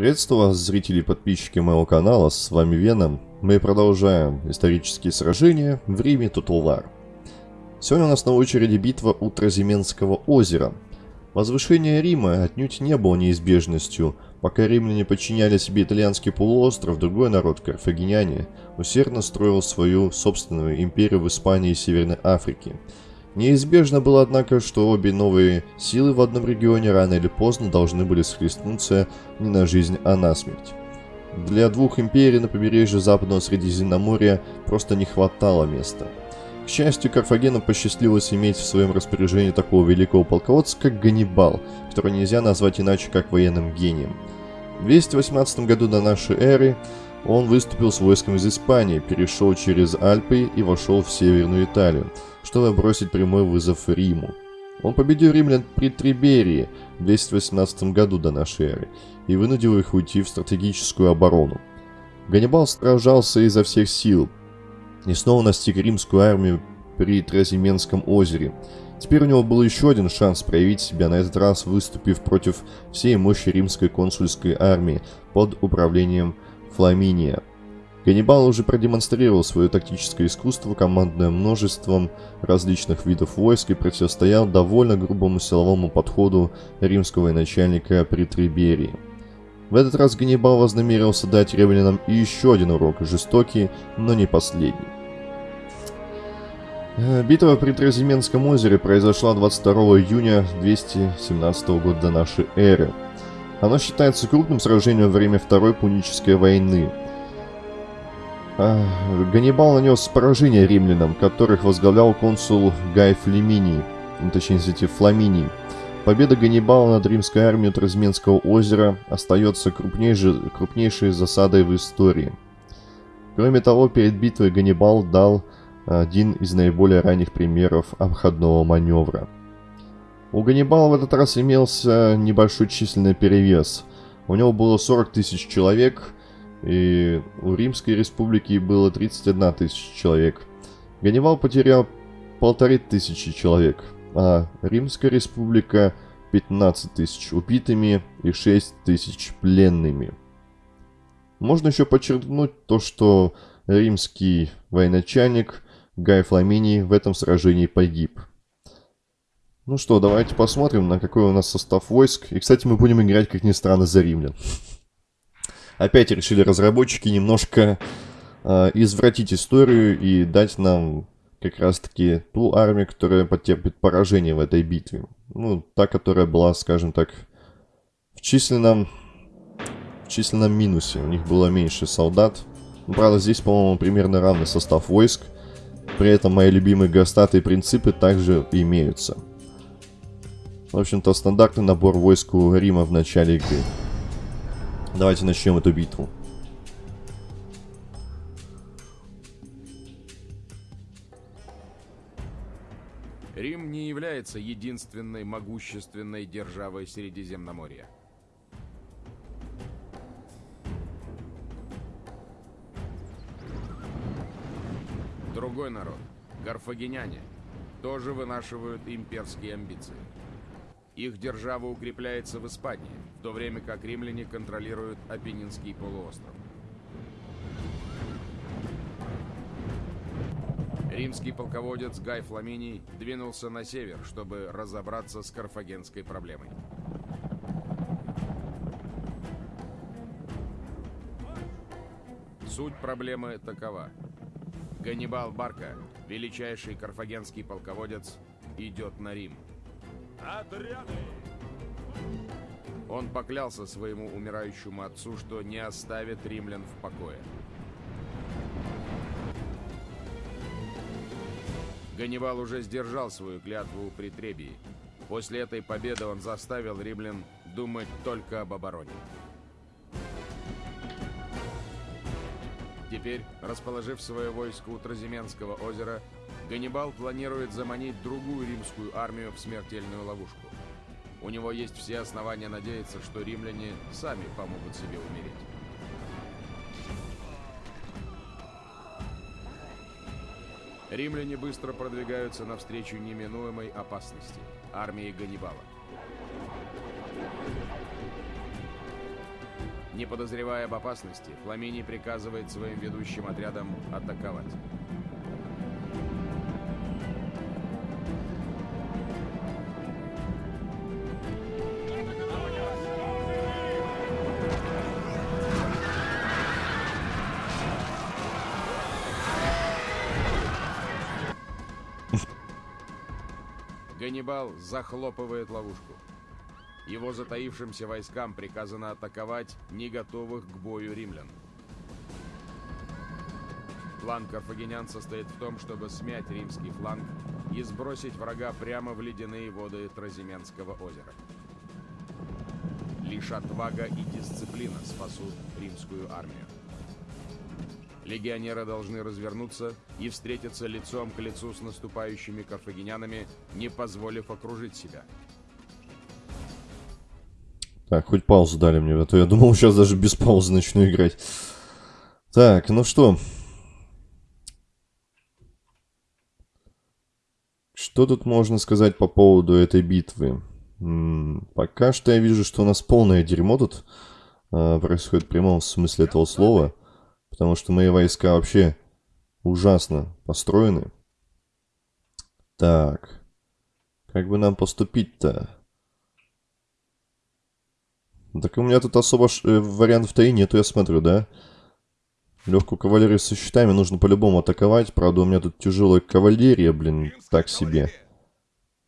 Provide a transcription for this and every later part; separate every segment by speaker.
Speaker 1: Приветствую вас, зрители и подписчики моего канала, с вами Веном. Мы продолжаем исторические сражения в Риме Тутулар. Сегодня у нас на очереди битва у Тразименского озера. Возвышение Рима отнюдь не было неизбежностью. Пока римляне подчиняли себе итальянский полуостров, другой народ, карфагеняне, усердно строил свою собственную империю в Испании и Северной Африке – Неизбежно было, однако, что обе новые силы в одном регионе рано или поздно должны были схлестнуться не на жизнь, а на смерть. Для двух империй на побережье Западного Средиземноморья просто не хватало места. К счастью, Карфагену посчастливилось иметь в своем распоряжении такого великого полководца, как Ганнибал, которого нельзя назвать иначе, как военным гением. В 218 году до нашей эры он выступил с войском из Испании, перешел через Альпы и вошел в Северную Италию, чтобы бросить прямой вызов Риму. Он победил римлян при Триберии в 218 году до нашей эры и вынудил их уйти в стратегическую оборону. Ганнибал сражался изо всех сил и снова настиг римскую армию при Тразименском озере. Теперь у него был еще один шанс проявить себя, на этот раз выступив против всей мощи римской консульской армии под управлением Фламиния. Ганнибал уже продемонстрировал свое тактическое искусство, командное множеством различных видов войск и противостоял довольно грубому силовому подходу римского военачальника при Триберии. В этот раз Ганнибал вознамерился дать римлянам еще один урок, жестокий, но не последний. Э, битва при Тразименском озере произошла 22 июня 217 года до нашей эры. Оно считается крупным сражением во время Второй Пунической войны. А, Ганнибал нанес поражение римлянам, которых возглавлял консул Гай Флеминий, ну, точнее, извините, Фламиний. Победа Ганнибала над римской армией Тразменского озера остается крупнейшей, крупнейшей засадой в истории. Кроме того, перед битвой Ганнибал дал один из наиболее ранних примеров обходного маневра – у Ганнибала в этот раз имелся небольшой численный перевес. У него было 40 тысяч человек, и у Римской Республики было 31 тысяча человек. Ганнибал потерял полторы тысячи человек, а Римская Республика 15 тысяч убитыми и 6 тысяч пленными. Можно еще подчеркнуть то, что римский военачальник Гай Фламиний в этом сражении погиб – ну что, давайте посмотрим, на какой у нас состав войск. И, кстати, мы будем играть, как ни странно, за римлян. Опять решили разработчики немножко э, извратить историю и дать нам как раз-таки ту армию, которая потерпит поражение в этой битве. Ну, та, которая была, скажем так, в численном, в численном минусе. У них было меньше солдат. Ну, правда, здесь, по-моему, примерно равный состав войск. При этом мои любимые гастаты принципы также имеются. В общем-то, стандартный набор войск у Рима в начале игры. Давайте начнем эту битву.
Speaker 2: Рим не является единственной могущественной державой Средиземноморья. Другой народ, карфагеняне, тоже вынашивают имперские амбиции. Их держава укрепляется в Испании, в то время как римляне контролируют Апеннинский полуостров. Римский полководец Гай Фламиний двинулся на север, чтобы разобраться с карфагенской проблемой. Суть проблемы такова. Ганнибал Барка, величайший карфагенский полководец, идет на Рим – Отряды! Он поклялся своему умирающему отцу, что не оставит римлян в покое. Ганнибал уже сдержал свою клятву при Требии. После этой победы он заставил римлян думать только об обороне. Теперь, расположив свое войско у Тразименского озера, Ганнибал планирует заманить другую римскую армию в смертельную ловушку. У него есть все основания надеяться, что римляне сами помогут себе умереть. Римляне быстро продвигаются навстречу неминуемой опасности – армии Ганнибала. Не подозревая об опасности, Фламиний приказывает своим ведущим отрядам атаковать. Ганнибал захлопывает ловушку. Его затаившимся войскам приказано атаковать не готовых к бою римлян. План карфагенян состоит в том, чтобы смять римский фланг и сбросить врага прямо в ледяные воды Тразименского озера. Лишь отвага и дисциплина спасут римскую армию. Легионеры должны развернуться и встретиться лицом к лицу с наступающими карфагенянами, не позволив окружить себя.
Speaker 1: Так, хоть паузу дали мне, а то я думал, сейчас даже без паузы начну играть. Так, ну что. Что тут можно сказать по поводу этой битвы? М -м, пока что я вижу, что у нас полное дерьмо тут э, происходит в прямом смысле этого слова. Потому что мои войска вообще ужасно построены. Так. Как бы нам поступить-то? Так у меня тут особо. Э, вариантов-то и нету, я смотрю, да? Легкую кавалерию со щитами нужно по-любому атаковать. Правда, у меня тут тяжелая кавалерия, блин, так себе.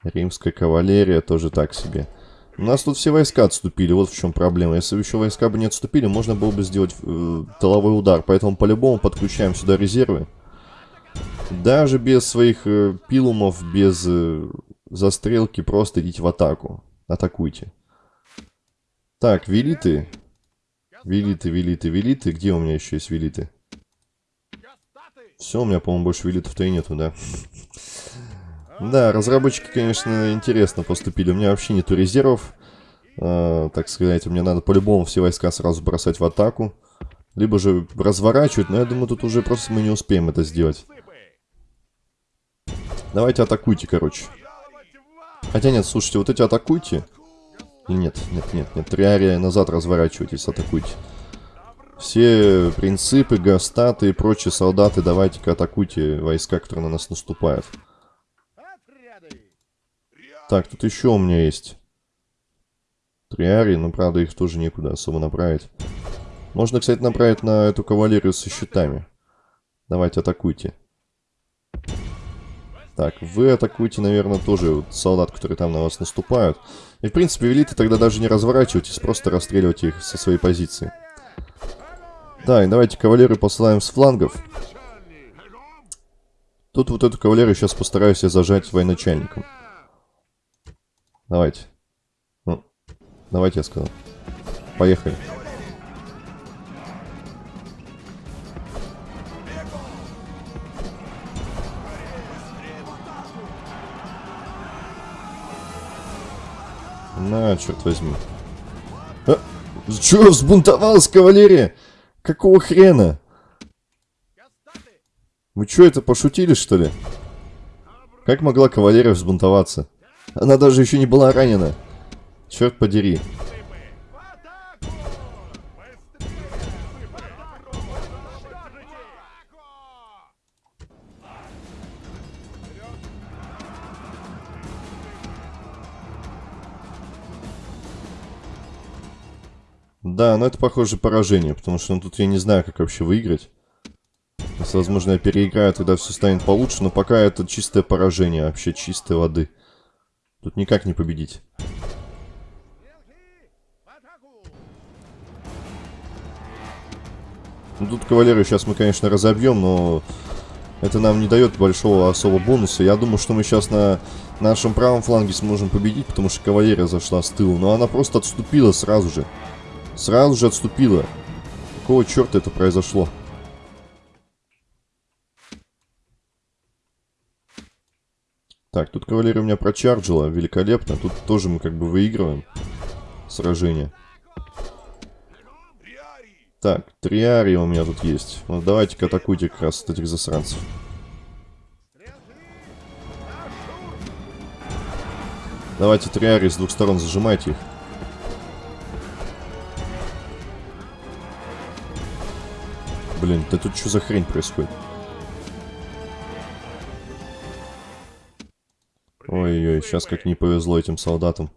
Speaker 1: Римская кавалерия тоже так себе. У нас тут все войска отступили, вот в чем проблема. Если еще войска бы не отступили, можно было бы сделать э, тыловой удар. Поэтому по-любому подключаем сюда резервы. Даже без своих э, пилумов, без э, застрелки, просто идите в атаку. Атакуйте. Так, велиты. Велиты, велиты, велиты. Где у меня еще есть велиты? Все, у меня, по-моему, больше велитов-то и нету, да? Да, разработчики, конечно, интересно поступили. У меня вообще нету резервов. Э, так сказать, мне надо по-любому все войска сразу бросать в атаку. Либо же разворачивать, но я думаю, тут уже просто мы не успеем это сделать. Давайте атакуйте, короче. Хотя нет, слушайте, вот эти атакуйте. Нет, нет, нет, нет. Триария назад разворачивайтесь, атакуйте. Все принципы, гастаты и прочие солдаты, давайте-ка атакуйте войска, которые на нас наступают. Так, тут еще у меня есть триари, но, правда, их тоже некуда особо направить. Можно, кстати, направить на эту кавалерию со щитами. Давайте, атакуйте. Так, вы атакуйте, наверное, тоже вот солдат, которые там на вас наступают. И, в принципе, велиты тогда даже не разворачивайтесь, просто расстреливайте их со своей позиции. Да, и давайте кавалерию посылаем с флангов. Тут вот эту кавалерию сейчас постараюсь я зажать военачальником. Давайте. Ну, давайте я сказал. Поехали. На, черт возьми. А, чё, взбунтовалась кавалерия? Какого хрена? Вы что, это пошутили, что ли? Как могла кавалерия взбунтоваться? Она даже еще не была ранена. Черт подери. Да, но это похоже поражение, потому что ну, тут я не знаю, как вообще выиграть. Возможно, я переиграю, тогда все станет получше, но пока это чистое поражение, вообще чистой воды. Тут никак не победить. Ну, тут кавалерию сейчас мы, конечно, разобьем, но это нам не дает большого особо бонуса. Я думаю, что мы сейчас на нашем правом фланге сможем победить, потому что кавалерия зашла с тыла. Но она просто отступила сразу же. Сразу же отступила. Какого черта это произошло? Так, тут кавалерия у меня прочарджила, великолепно. Тут тоже мы как бы выигрываем сражение. Так, триари у меня тут есть. Вот давайте-ка атакуйте как раз этих засранцев. Давайте триари с двух сторон зажимайте их. Блин, да тут что за хрень происходит? Ой-ой, сейчас как не повезло этим солдатам.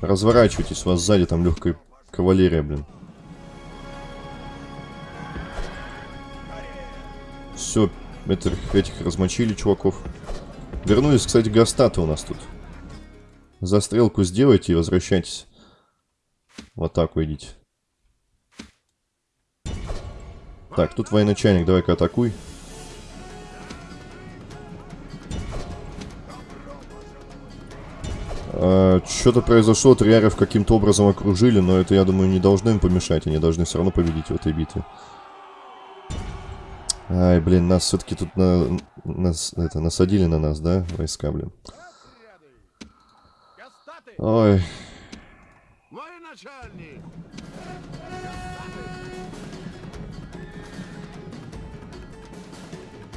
Speaker 1: Разворачивайтесь, у вас сзади там легкая кавалерия, блин. Все, этих, этих размочили, чуваков. Вернулись, кстати, гастаты у нас тут. Застрелку сделайте и возвращайтесь. В атаку идите. Так, тут военачальник, давай-ка атакуй. Что-то произошло, триаров каким-то образом окружили, но это, я думаю, не должно им помешать. Они должны все равно победить в этой битве. Ай, блин, нас все-таки тут на, нас, это, насадили на нас, да, войска, блин. Ой.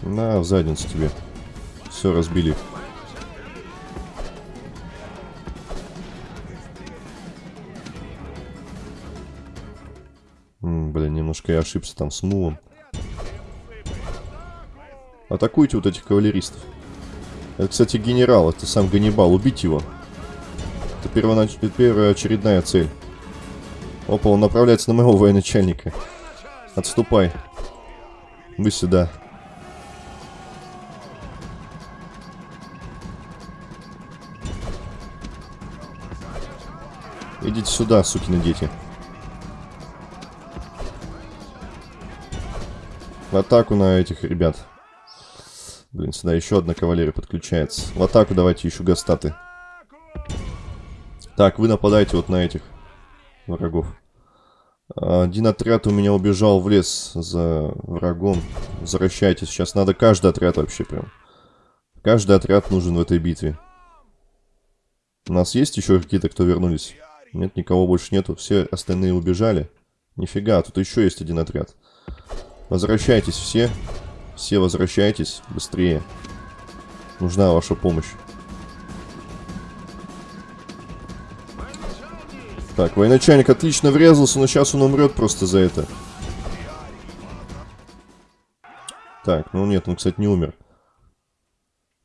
Speaker 1: На, в задницу тебе. Все, разбили. Блин, немножко я ошибся там с мулом. Атакуйте вот этих кавалеристов. Это, кстати, генерал, это сам Ганнибал. Убить его. Это первонач... первая очередная цель. Опа, он направляется на моего военачальника. Отступай. Вы сюда. Идите сюда, сукины дети. В атаку на этих ребят. Блин, сюда еще одна кавалерия подключается. В атаку давайте еще гастаты. Так, вы нападаете вот на этих врагов. Один отряд у меня убежал в лес за врагом. Возвращайтесь. Сейчас надо каждый отряд вообще прям. Каждый отряд нужен в этой битве. У нас есть еще какие-то, кто вернулись? Нет, никого больше нету. Все остальные убежали. Нифига, тут еще есть один отряд. Возвращайтесь все. Все возвращайтесь быстрее. Нужна ваша помощь. Так, военачальник отлично врезался, но сейчас он умрет просто за это. Так, ну нет, он, кстати, не умер.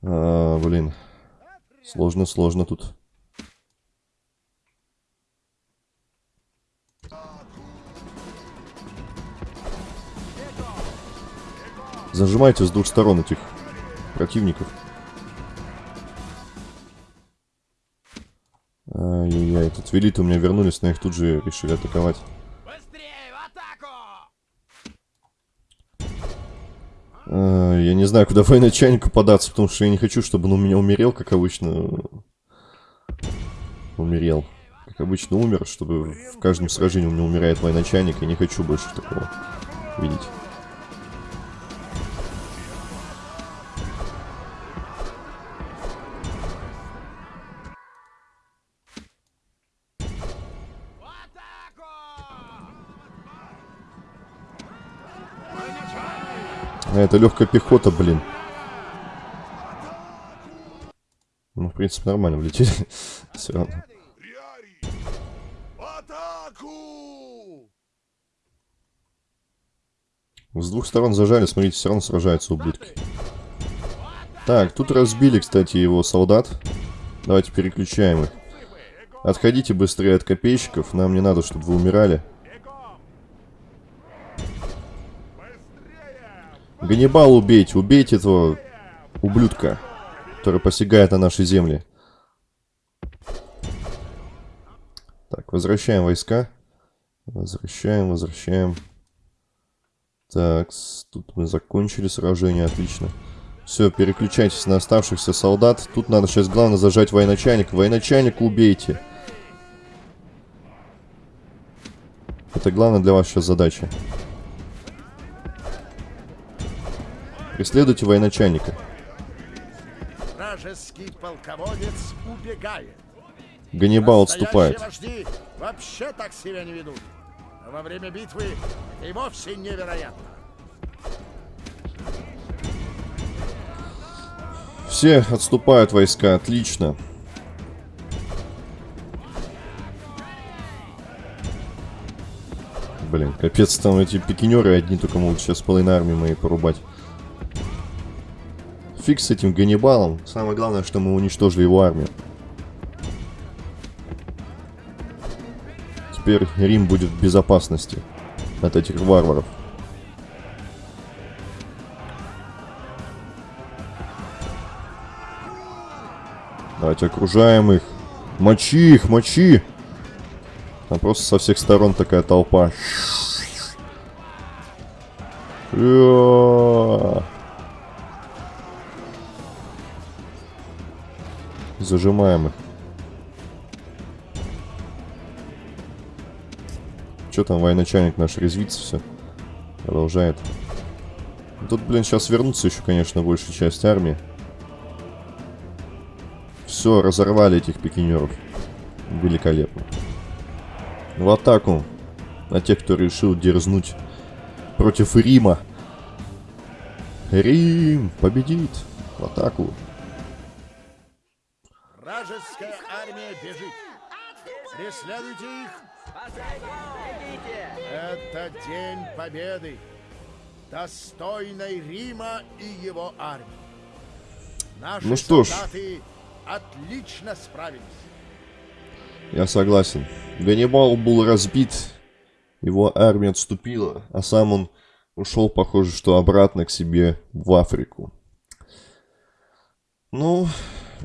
Speaker 1: А, блин. Сложно, сложно тут. Зажимайте с двух сторон этих противников. Ай-яй-яй, тут велиты у меня вернулись, но их тут же решили атаковать. А, я не знаю, куда военачальнику податься, потому что я не хочу, чтобы он у меня умерел, как обычно. Умерел. Как обычно умер, чтобы в каждом сражении у меня умирает военачальник. Я не хочу больше такого видеть. Это легкая пехота, блин. Ну, в принципе, нормально влетели. Все равно. С двух сторон зажали, смотрите, все равно сражаются ублюдки. Так, тут разбили, кстати, его солдат. Давайте переключаем их. Отходите быстрее от копейщиков, нам не надо, чтобы вы умирали. Ганнибал убейте, убейте этого ублюдка, который посягает на наши земли. Так, возвращаем войска. Возвращаем, возвращаем. Так, тут мы закончили сражение, отлично. Все, переключайтесь на оставшихся солдат. Тут надо сейчас главное зажать военачальника. Военачальника убейте. Это главное для вас сейчас задача. Преследуйте военачальника.
Speaker 3: Вражеский полководец убегает.
Speaker 1: Ганнибал отступает.
Speaker 3: вожди вообще так себя не ведут. А во время битвы и вовсе невероятно.
Speaker 1: Все отступают войска, отлично. Блин, капец, там эти пикинеры одни только могут сейчас половину армии моей порубать. Фиг с этим Ганнибалом. Самое главное, что мы уничтожили его армию. Теперь Рим будет в безопасности от этих варваров. Давайте окружаем их. Мочи их, мочи! Там просто со всех сторон такая толпа. Зажимаем их. Что там, военачальник наш резвится все. Продолжает. Тут, блин, сейчас вернутся еще, конечно, большая часть армии. Все, разорвали этих пикинеров. Великолепно. В атаку на тех, кто решил дерзнуть против Рима. Рим победит. В атаку.
Speaker 3: Вражеская армия бежит. Преследуйте их. Это день победы, достойной Рима и его армии. Наши
Speaker 1: ну что ж.
Speaker 3: солдаты отлично справились.
Speaker 1: Я согласен. Ганнибал был разбит, его армия отступила, а сам он ушел, похоже, что обратно к себе в Африку. Ну,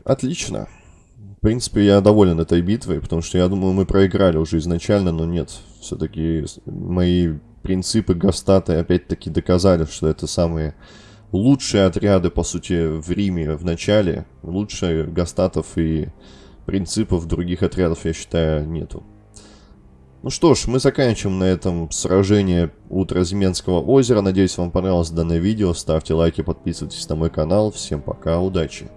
Speaker 1: отлично. Принципе, я доволен этой битвой, потому что я думаю, мы проиграли уже изначально, но нет. Все-таки мои принципы Гастаты опять-таки доказали, что это самые лучшие отряды, по сути, в Риме в начале. Лучше Гастатов и принципов других отрядов, я считаю, нету. Ну что ж, мы заканчиваем на этом сражение у Тразименского озера. Надеюсь, вам понравилось данное видео. Ставьте лайки, подписывайтесь на мой канал. Всем пока, удачи!